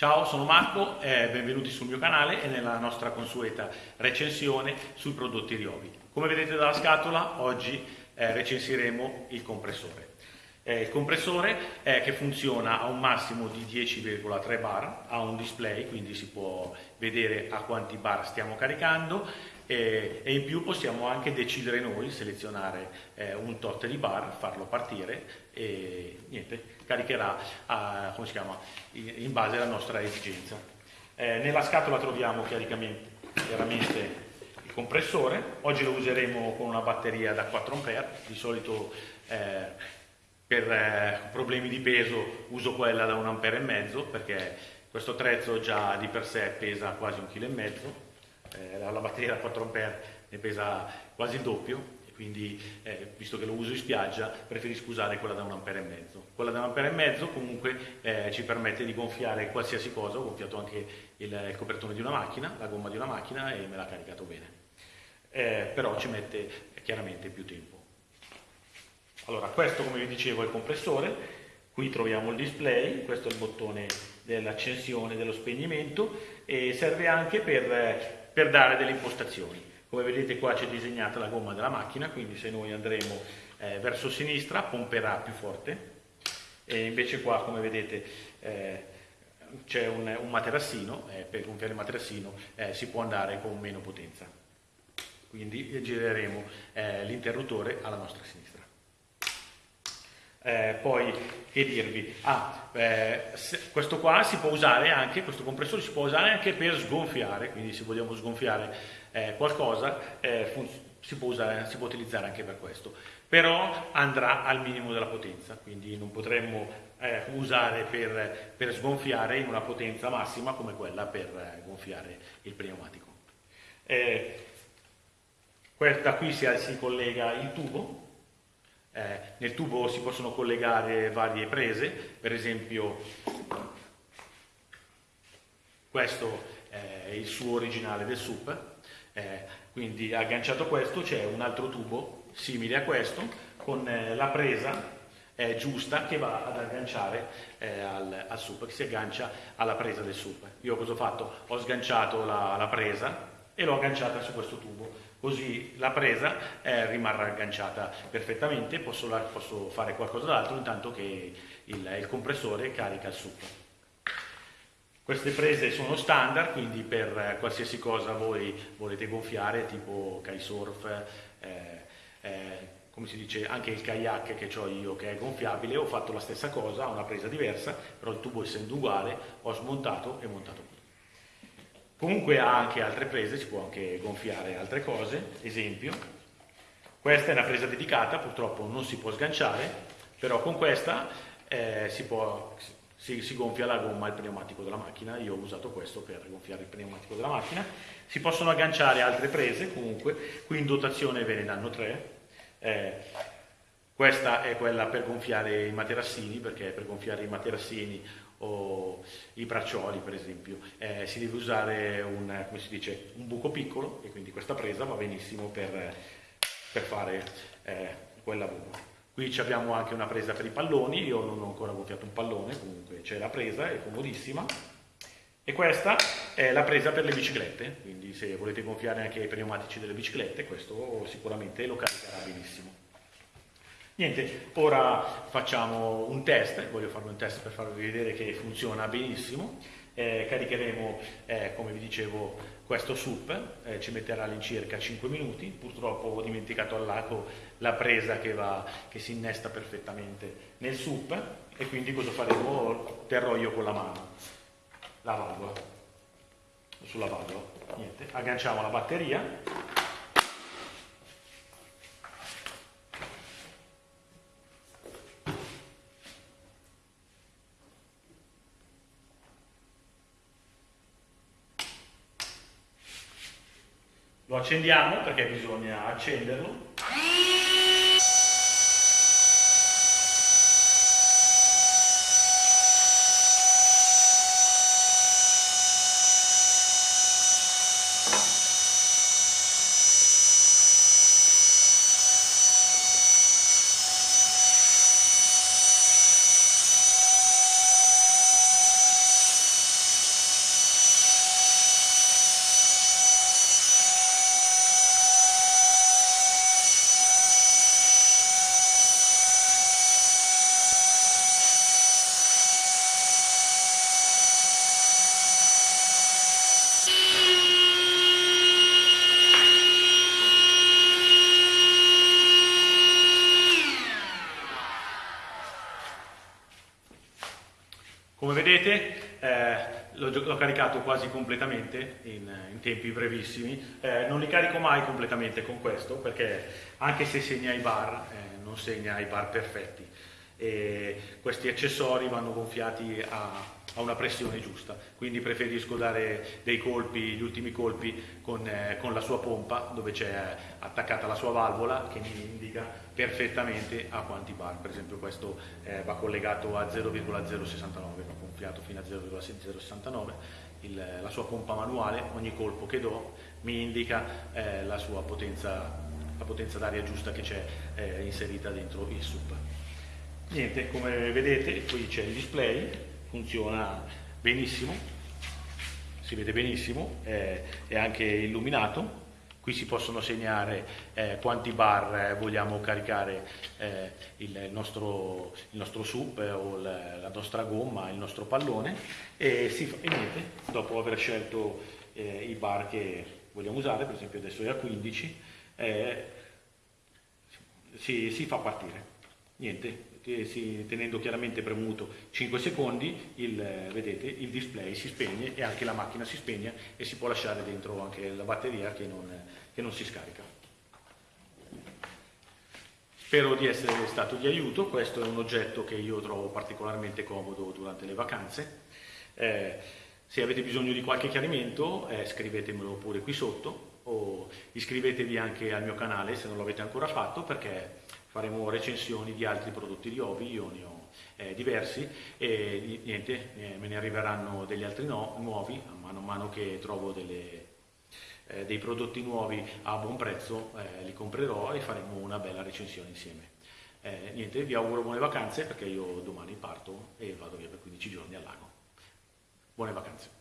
Ciao, sono Marco, eh, benvenuti sul mio canale e nella nostra consueta recensione sui prodotti Riovi. Come vedete dalla scatola, oggi eh, recensiremo il compressore. Eh, il compressore che funziona a un massimo di 10,3 bar, ha un display, quindi si può vedere a quanti bar stiamo caricando e, e in più possiamo anche decidere noi, selezionare eh, un tot di bar, farlo partire e niente, caricherà a, chiama, in base alla nostra esigenza. Eh, nella scatola troviamo chiaramente il compressore, oggi lo useremo con una batteria da 4 A, di solito eh, per eh, problemi di peso uso quella da 1 A e mezzo perché questo attrezzo già di per sé pesa quasi un chilo e mezzo eh, la batteria da 4 A ne pesa quasi il doppio quindi eh, visto che lo uso in spiaggia preferisco usare quella da 1 A e mezzo. Quella da 1 A e mezzo comunque eh, ci permette di gonfiare qualsiasi cosa, ho gonfiato anche il, il, copertone di una macchina, la gomma di una macchina e me l'ha caricato bene. Eh, però ci mette chiaramente più tempo. Allora questo come vi dicevo è il compressore, qui troviamo il display, questo è il bottone dell'accensione, dello spegnimento e serve anche per per dare delle impostazioni. Come vedete qua c'è disegnata la gomma della macchina, quindi se noi andremo eh, verso sinistra pomperà più forte e invece qua come vedete eh, c'è un, un, materassino, eh, per gonfiare il materassino eh, si può andare con meno potenza. Quindi gireremo eh, l'interruttore alla nostra sinistra. Eh, poi che dirvi? Ah, eh, questo qua si può usare anche, questo compressore si può usare anche per sgonfiare, quindi se vogliamo sgonfiare eh, qualcosa eh, si può, usare, si, può utilizzare anche per questo, però andrà al minimo della potenza, quindi non potremmo eh, usare per, per, sgonfiare in una potenza massima come quella per eh, gonfiare il pneumatico. da qui si, si collega il tubo eh, nel tubo si possono collegare varie prese, per esempio questo è il suo originale del SUP, eh, quindi agganciato questo c'è un altro tubo simile a questo con eh, la presa eh, giusta che va ad agganciare eh, al, al, SUP, che si aggancia alla presa del SUP. Io cosa ho fatto? Ho sganciato la, la presa e l'ho agganciata su questo tubo così la presa eh, rimarrà agganciata perfettamente, posso, posso fare qualcosa d'altro intanto che il, il, compressore carica il succo. Queste prese sono standard, quindi per qualsiasi cosa voi volete gonfiare, tipo kitesurf, eh, eh, come si dice, anche il kayak che ho io che è gonfiabile, ho fatto la stessa cosa, una presa diversa, però il tubo essendo uguale ho smontato e montato qui. Comunque ha anche altre prese, si può anche gonfiare altre cose, esempio, questa è una presa dedicata, purtroppo non si può sganciare, però con questa eh, si, può, si, si, gonfia la gomma e il pneumatico della macchina, io ho usato questo per gonfiare il pneumatico della macchina, si possono agganciare altre prese comunque, qui in dotazione ve ne danno tre, eh, questa è quella per gonfiare i materassini, perché per gonfiare i materassini o i braccioli per esempio, eh, si deve usare un, dice, un, buco piccolo e quindi questa presa va benissimo per, per fare eh, quel lavoro. Qui abbiamo anche una presa per i palloni, io non ho ancora gonfiato un pallone, comunque c'è la presa, è comodissima. E questa è la presa per le biciclette, quindi se volete gonfiare anche i pneumatici delle biciclette, questo sicuramente lo caricherà benissimo. Niente, ora facciamo un test, voglio fare un test per farvi vedere che funziona benissimo. Eh, caricheremo, eh, come vi dicevo, questo SUP, eh, ci metterà all'incirca 5 minuti, purtroppo ho dimenticato al lato la presa che, va, che si innesta perfettamente nel SUP e quindi cosa faremo? Terrò io con la mano la valvola, sulla valvola. Niente, agganciamo la batteria Lo accendiamo perché bisogna accenderlo. Come vedete eh, l'ho, caricato quasi completamente in, in tempi brevissimi, eh, non li carico mai completamente con questo perché anche se segna i bar eh, non segna i bar perfetti. E questi accessori vanno gonfiati a a una pressione giusta, quindi preferisco dare dei colpi, gli ultimi colpi con, eh, con la sua pompa dove c'è attaccata la sua valvola che mi indica perfettamente a quanti bar, per esempio questo eh, va collegato a 0,069, va gonfiato fino a 0,069, il, la sua pompa manuale, ogni colpo che do mi indica eh, la sua potenza, la potenza d'aria giusta che c'è eh, inserita dentro il SUP. Niente, come vedete qui c'è il display, funziona benissimo, si vede benissimo, eh, è anche illuminato. Qui si possono segnare eh, quanti bar eh, vogliamo caricare eh, il, nostro, il nostro SUP eh, o la, la nostra gomma, il nostro pallone e, si, e niente, dopo aver scelto eh, i bar che vogliamo usare, per esempio adesso è a 15, si, si fa partire. Niente, tenendo chiaramente premuto 5 secondi, il, vedete, il display si spegne e anche la macchina si spegne e si può lasciare dentro anche la batteria che non, che non si scarica. Spero di essere stato di aiuto, questo è un oggetto che io trovo particolarmente comodo durante le vacanze. Eh, se avete bisogno di qualche chiarimento eh, scrivetemelo pure qui sotto o iscrivetevi anche al mio canale se non l'avete ancora fatto perché faremo recensioni di altri prodotti di Ovi, io ne ho eh, diversi e niente, eh, me ne arriveranno degli altri no, nuovi a mano a mano che trovo delle, eh, dei prodotti nuovi a buon prezzo, eh, li comprerò e faremo una bella recensione insieme. Eh, niente, vi auguro buone vacanze perché io domani parto e vado via per 15 giorni al lago. Buone vacanze.